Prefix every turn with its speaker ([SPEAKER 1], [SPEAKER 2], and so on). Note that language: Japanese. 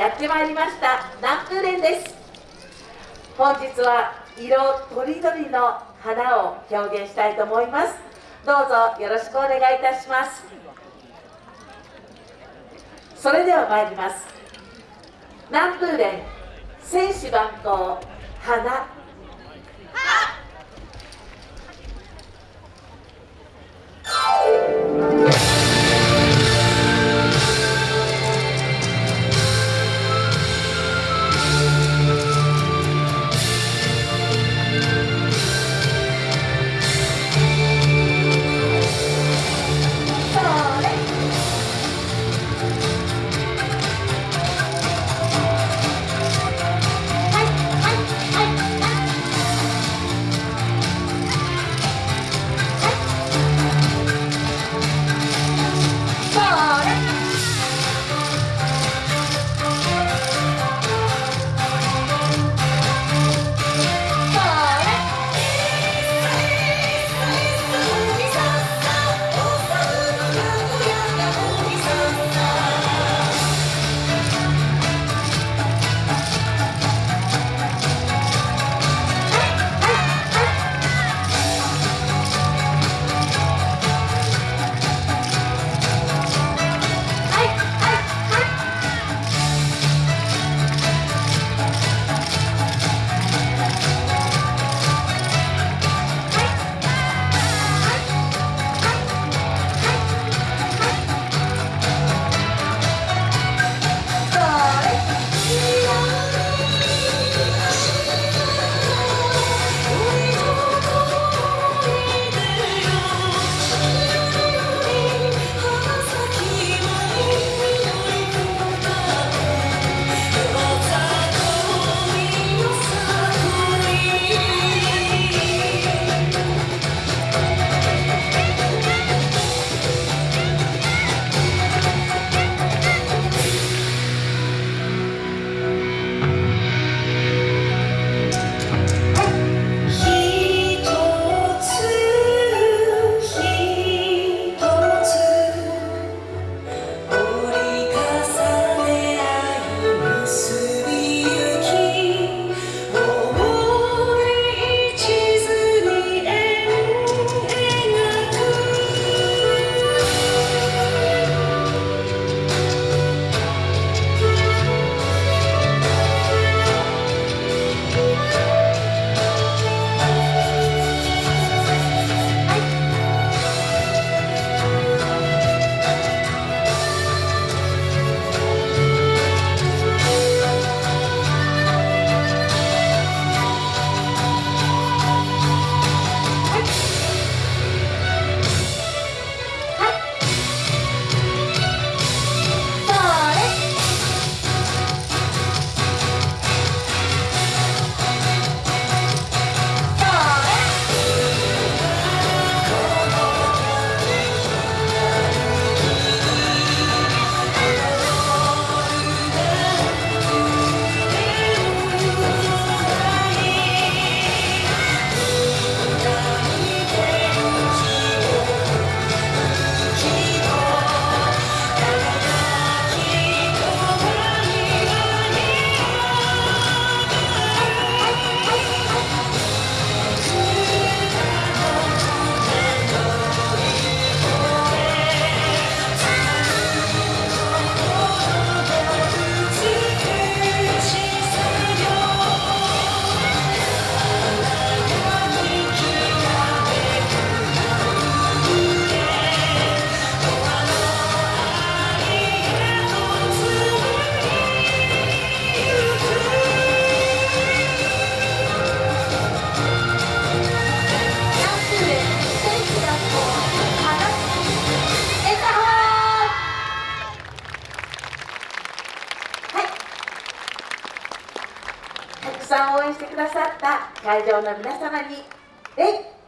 [SPEAKER 1] やってまいりました南風連です。本日は色とりどりの花を表現したいと思います。どうぞよろしくお願いいたします。それでは参ります。南風連選手番号花。してくださった会場の皆様に礼